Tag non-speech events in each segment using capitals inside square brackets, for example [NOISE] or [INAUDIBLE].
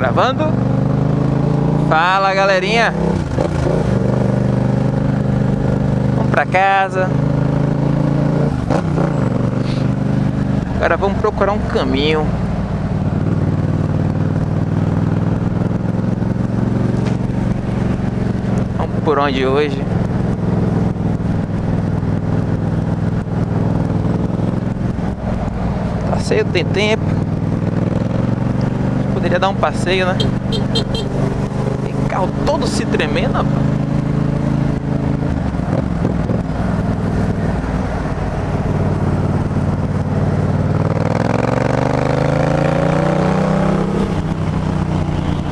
Gravando. Fala galerinha. Vamos pra casa. Agora vamos procurar um caminho. Vamos por onde hoje? Passeio tem tempo. Poderia dar um passeio, né? Tem carro todo se tremendo, rapaz.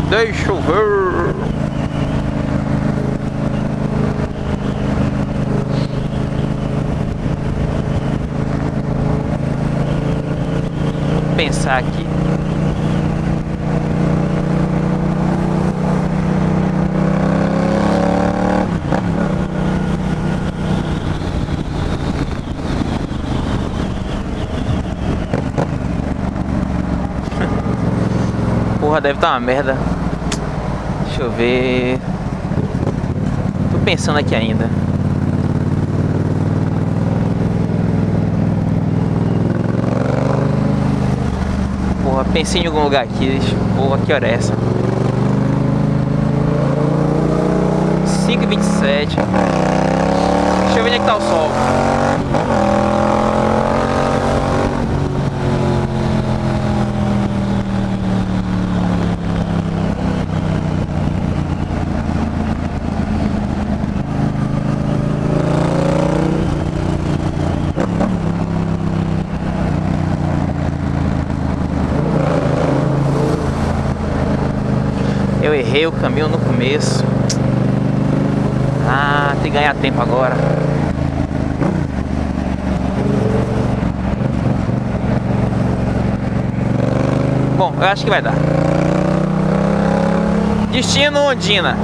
Deixa eu ver. Pensar aqui. Porra, deve estar uma merda. Deixa eu ver. Tô pensando aqui ainda. Porra, pensei em algum lugar aqui. Porra, que hora é essa? 5h27. Deixa eu ver onde é que tá o sol. Errei o caminho no começo. Ah, tem que ganhar tempo agora. Bom, eu acho que vai dar. Destino Ondina.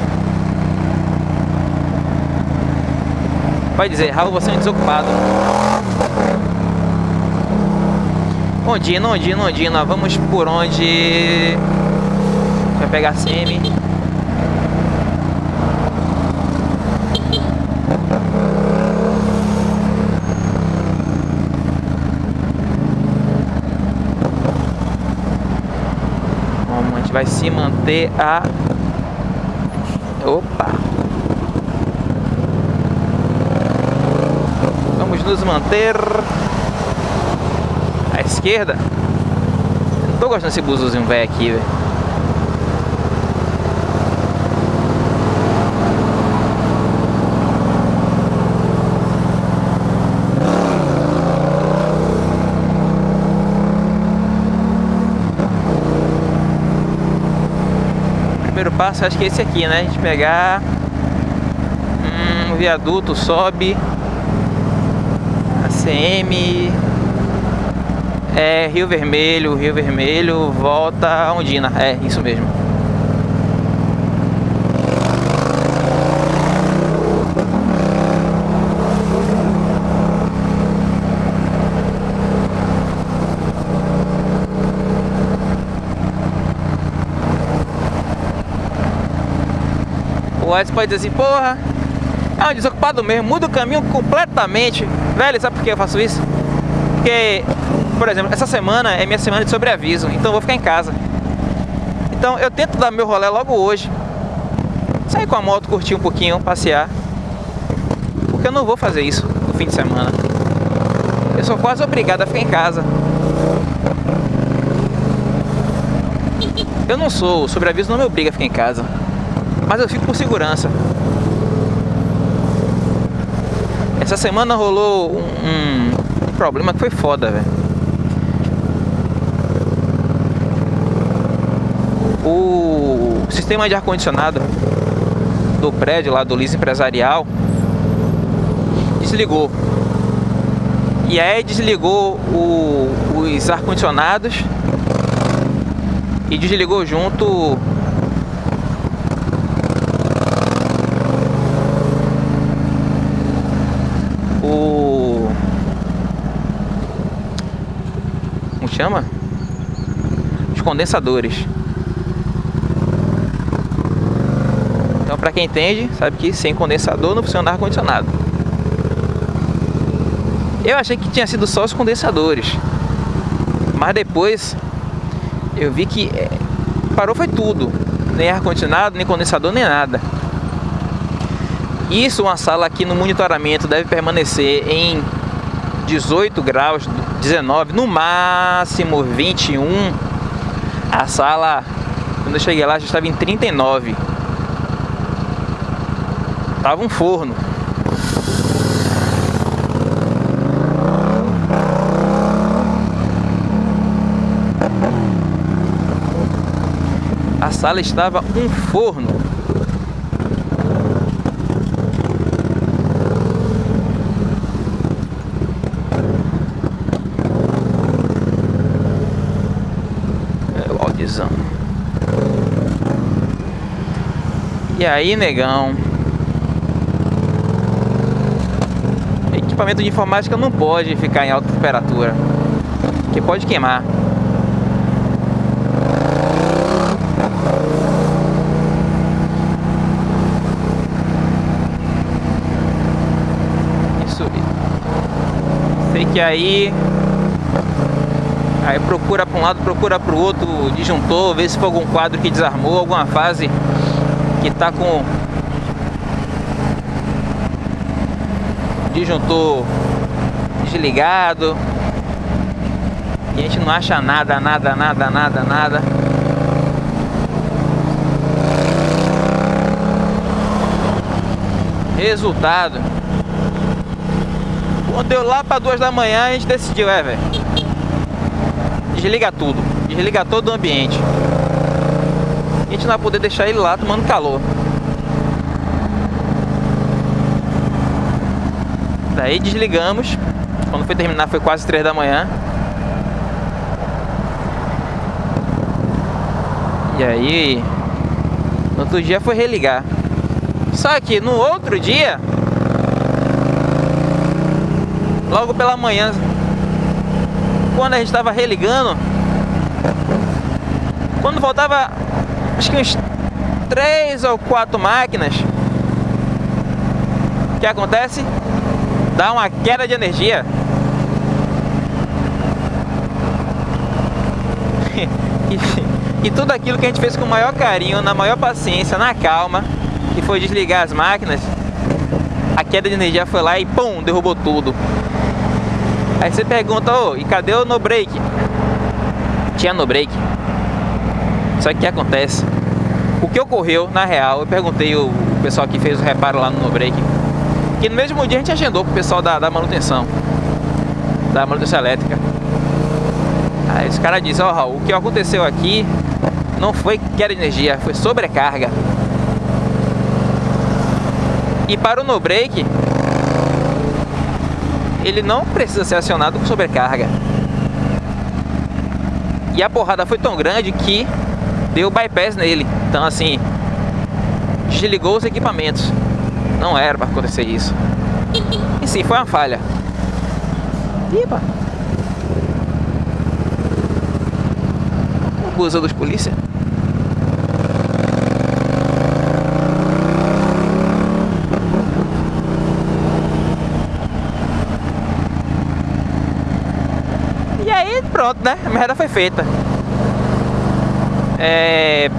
Pode dizer, Raul, você é um desocupado. Ondina, Ondina, Ondina. Vamos por onde vai pegar semi. Vamos, a gente vai se manter a... Opa! Vamos nos manter à esquerda. Não tô gostando desse buzuzinho velho aqui, velho. Primeiro passo acho que é esse aqui, né? A gente pegar hum, o viaduto, sobe ACM é Rio Vermelho, Rio Vermelho, volta a Ondina, é isso mesmo. O pode dizer assim, porra, é um desocupado mesmo, muda o caminho completamente. Velho, sabe por que eu faço isso? Porque, por exemplo, essa semana é minha semana de sobreaviso, então eu vou ficar em casa. Então eu tento dar meu rolê logo hoje. Sair com a moto, curtir um pouquinho, passear. Porque eu não vou fazer isso no fim de semana. Eu sou quase obrigado a ficar em casa. Eu não sou, o sobreaviso não me obriga a ficar em casa. Mas eu fico por segurança. Essa semana rolou um, um, problema que foi foda, velho. O sistema de ar-condicionado do prédio lá do Liso Empresarial desligou. E aí desligou o, os ar-condicionados e desligou junto chama? Os condensadores. Então, para quem entende, sabe que sem condensador não funciona ar-condicionado. Eu achei que tinha sido só os condensadores. Mas depois eu vi que é, parou foi tudo. Nem ar-condicionado, nem condensador, nem nada. Isso, uma sala aqui no monitoramento deve permanecer em 18 graus, 19, no máximo 21. A sala, quando eu cheguei lá, já estava em 39. Tava um forno. A sala estava um forno. É o audizão. E aí, negão? Equipamento de informática não pode ficar em alta temperatura, que pode queimar. que aí aí procura para um lado, procura para o outro, disjuntor, vê se for algum quadro que desarmou, alguma fase que está com disjuntor desligado e a gente não acha nada, nada, nada, nada, nada. Resultado quando deu lá para duas da manhã, a gente decidiu, é, velho. Desliga tudo. Desliga todo o ambiente. Gente não vai poder deixar ele lá tomando calor. Daí desligamos. Quando foi terminar foi quase três da manhã. E aí, no outro dia foi religar. Só que no outro dia, logo pela manhã, quando a gente estava religando, quando faltava acho que uns três ou quatro máquinas, o que acontece? Dá uma queda de energia. [LAUGHS] e, e tudo aquilo que a gente fez com o maior carinho, na maior paciência, na calma, que foi desligar as máquinas, a queda de energia foi lá e pum, derrubou tudo. Aí você pergunta, ô, e cadê o no break? Tinha no break. Só que o que acontece? O que ocorreu, na real, eu perguntei o pessoal que fez o reparo lá no no break. Que no mesmo dia a gente agendou com o pessoal da, da manutenção. Da manutenção elétrica. Aí os caras dizem, ó oh, Raul, o que aconteceu aqui não foi queda de energia, foi sobrecarga. E para o no break, ele não precisa ser acionado com sobrecarga. E a porrada foi tão grande que deu bypass nele. Então assim, desligou os equipamentos. Não era para acontecer isso. E sim, foi uma falha. Iba. O busão dos polícia. pronto, né? A merda foi feita. É,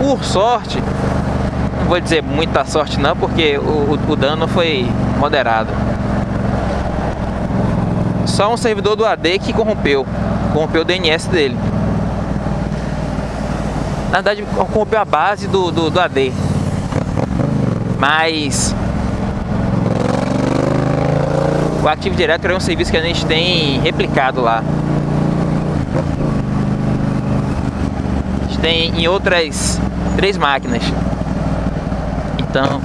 por sorte, não vou dizer muita sorte não, porque o, o dano foi moderado. Só um servidor do AD que corrompeu, corrompeu o DNS dele. Na verdade, corrompeu a base do, do, do AD. Mas o Active Directory é um serviço que a gente tem replicado lá. Tem em outras três máquinas. Então,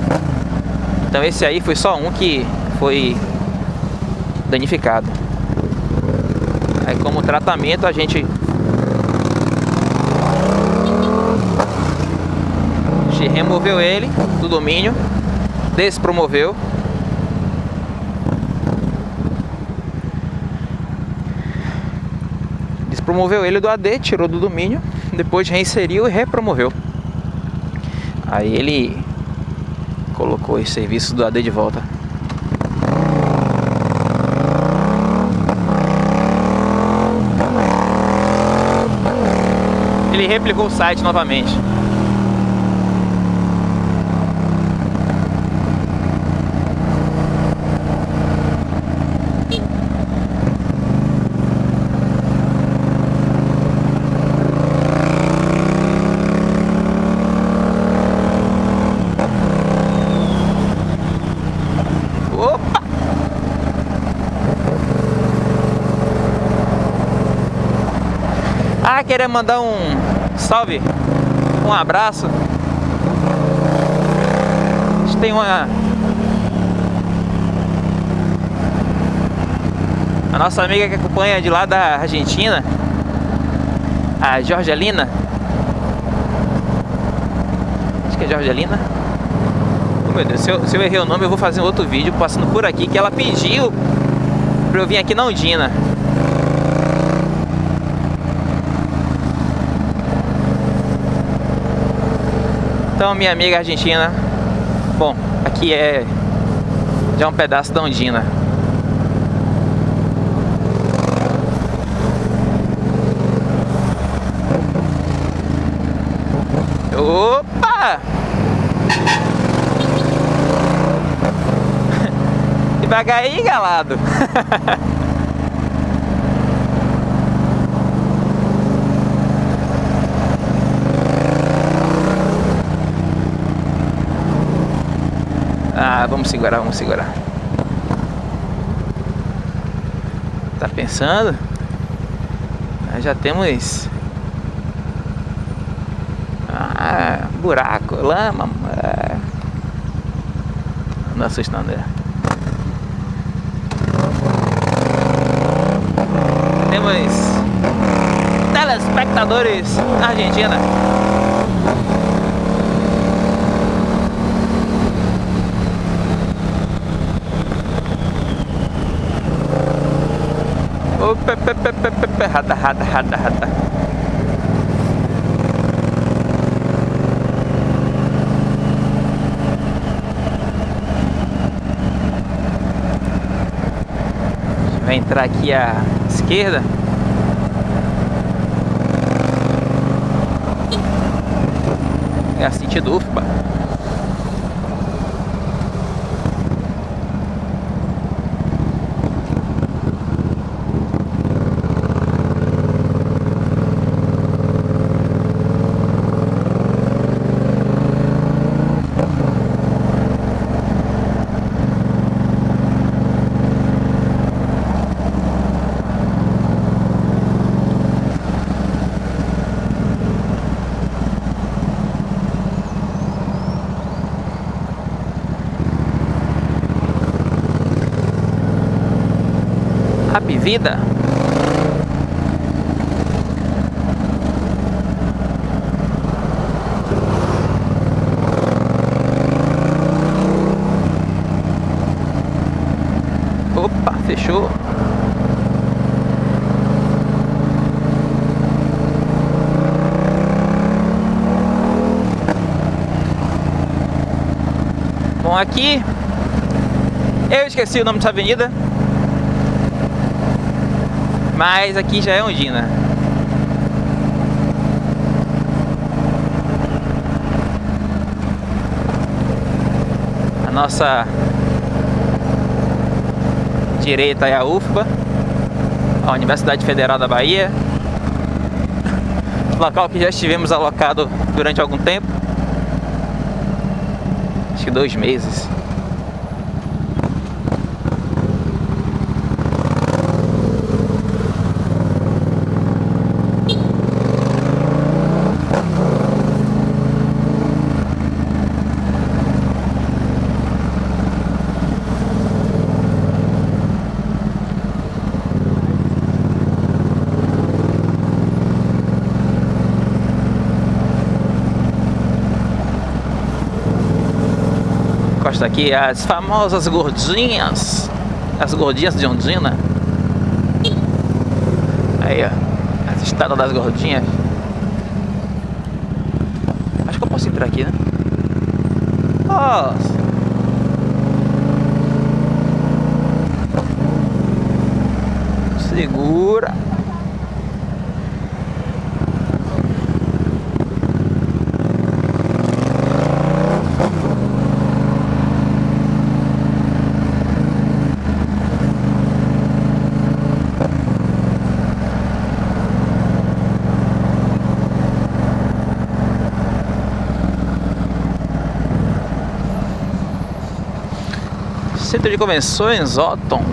então esse aí foi só um que foi danificado. Aí como tratamento a gente removeu ele do domínio, despromoveu despromoveu ele do AD, tirou do domínio depois reinseriu e repromoveu. Aí ele colocou esse serviço do AD de volta. Ele replicou o site novamente. Querer mandar um salve, um abraço. A gente tem uma. A nossa amiga que acompanha de lá da Argentina, a Jorgelina. Acho que é Jorgelina. Oh, meu Deus, se eu, se eu errei o nome, eu vou fazer um outro vídeo passando por aqui que ela pediu pra eu vir aqui na Undina. Então, minha amiga argentina, bom, aqui é já um pedaço da Ondina. Opa! [LAUGHS] Devagar aí, galado. [LAUGHS] Ah, vamos segurar, vamos segurar. Tá pensando? Já temos... Ah, buraco, lama. É. Não assusta não, André. Temos telespectadores na Argentina. Pe, pe, pe, pe, rata, rata, rata, rata. Vai entrar aqui à esquerda. É a sentido UFBA. Vida. Opa, fechou. Bom, aqui eu esqueci o nome dessa avenida, mas aqui já é Ondina. A nossa direita é a UFBA, a Universidade Federal da Bahia. Local que já estivemos alocado durante algum tempo. Acho que dois meses. encosta aqui, as famosas gordinhas, as gordinhas de Ondina. Aí, ó, as estradas das gordinhas. Acho que eu posso entrar aqui, né? Nossa! Segura! Centro de Convenções Otton.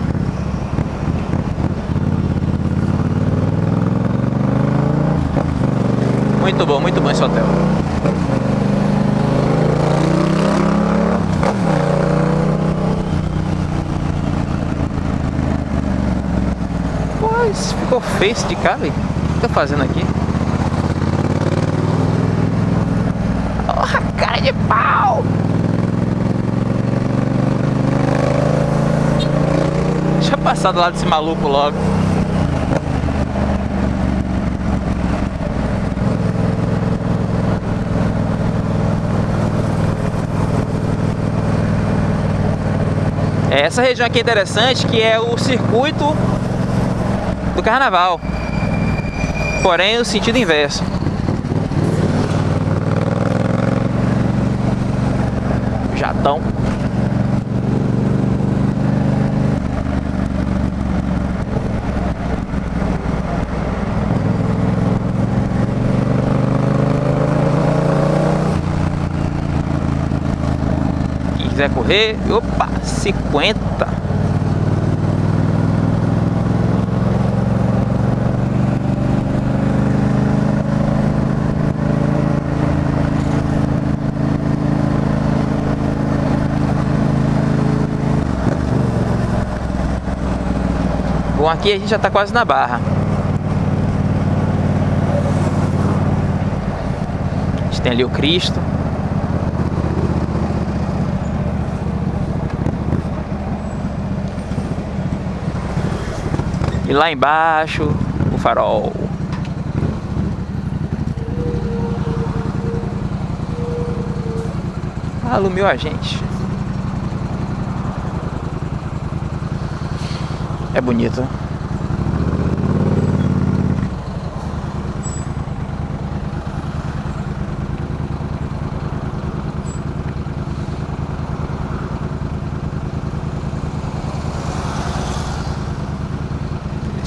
Muito bom, muito bom esse hotel. Pois, ficou feio de cá, velho. O que tá fazendo aqui? Oh, cara de pau! Deixa passar do lado desse maluco logo. Essa região aqui é interessante, que é o circuito do carnaval. Porém, no sentido inverso. Jatão. Quiser correr, opa, 50. Bom, aqui a gente já está quase na barra. A gente tem ali o Cristo. E lá embaixo, o farol. Alumiou a gente. É bonito.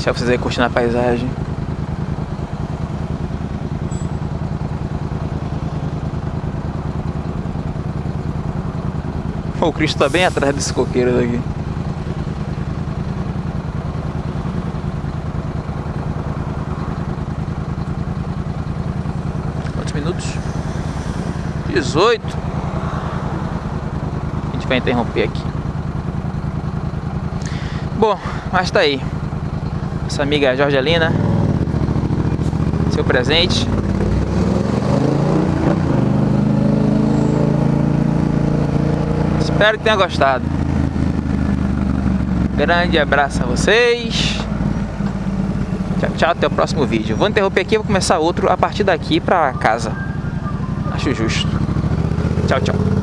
Deixar vocês aí curtindo a paisagem. o Cristo tá bem atrás desse coqueiro daqui. Quantos minutos? 18. A gente vai interromper aqui. Bom, mas tá aí nossa amiga Jorgelina, seu presente. Espero que tenha gostado. Grande abraço a vocês. Tchau, tchau, até o próximo vídeo. Vou interromper aqui e vou começar outro a partir daqui para casa. Acho justo. Tchau, tchau.